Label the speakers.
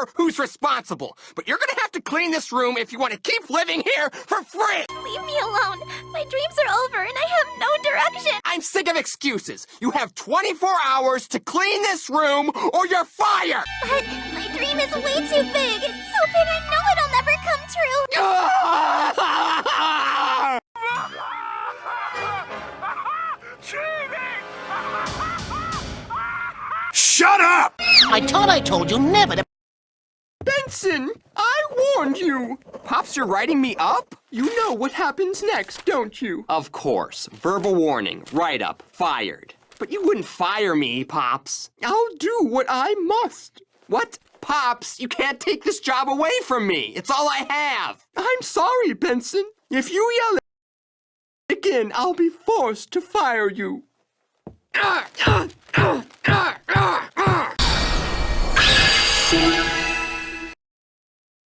Speaker 1: care who's responsible, but you're gonna have to clean this room if you want to keep living here for free!
Speaker 2: Leave me alone. My dreams are over and I have no direction.
Speaker 1: I'm sick of excuses. You have 24 hours to clean this room or you're fired!
Speaker 2: But my dream is way too big. It's so big I know it'll never come true.
Speaker 3: Shut up!
Speaker 4: I thought I told you never to...
Speaker 1: Benson, I warned you! Pops, you're writing me up? You know what happens next, don't you? Of course. Verbal warning, write up, fired. But you wouldn't fire me, Pops. I'll do what I must. What? Pops, you can't take this job away from me. It's all I have. I'm sorry, Benson. If you yell again, I'll be forced to fire you. Ah, ah, ah.